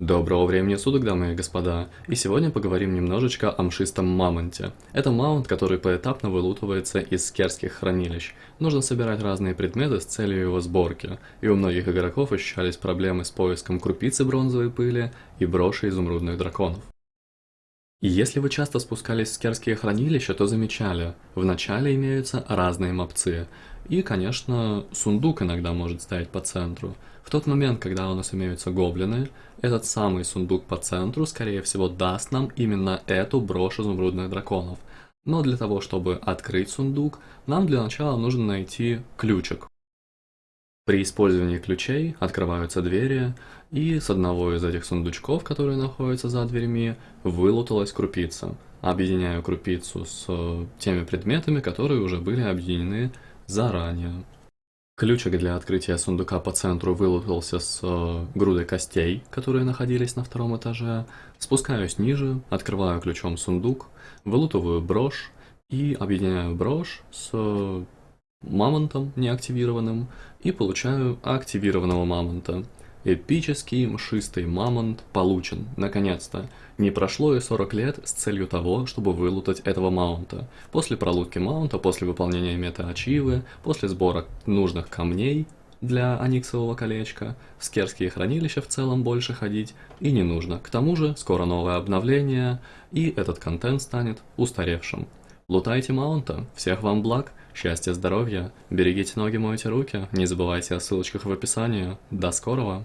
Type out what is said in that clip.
Доброго времени суток, дамы и господа, и сегодня поговорим немножечко о мшистом мамонте. Это мамонт, который поэтапно вылутывается из скерских хранилищ. Нужно собирать разные предметы с целью его сборки, и у многих игроков ощущались проблемы с поиском крупицы бронзовой пыли и броши изумрудных драконов. И если вы часто спускались в скерские хранилища, то замечали, в начале имеются разные мопцы, и, конечно, сундук иногда может стоять по центру. В тот момент, когда у нас имеются гоблины, этот самый сундук по центру, скорее всего, даст нам именно эту брошь изумрудных драконов. Но для того, чтобы открыть сундук, нам для начала нужно найти ключик. При использовании ключей открываются двери, и с одного из этих сундучков, которые находятся за дверьми, вылуталась крупица. Объединяю крупицу с э, теми предметами, которые уже были объединены заранее. Ключик для открытия сундука по центру вылутался с э, грудой костей, которые находились на втором этаже. Спускаюсь ниже, открываю ключом сундук, вылутываю брошь и объединяю брошь с мамонтом неактивированным и получаю активированного мамонта. Эпический мшистый мамонт получен, наконец-то. Не прошло и 40 лет с целью того, чтобы вылутать этого маунта. После пролутки маунта, после выполнения мета-ачивы, после сбора нужных камней для аниксового колечка, в скерские хранилища в целом больше ходить и не нужно. К тому же, скоро новое обновление, и этот контент станет устаревшим. Лутайте маунта, всех вам благ, счастья, здоровья, берегите ноги, мойте руки, не забывайте о ссылочках в описании. До скорого!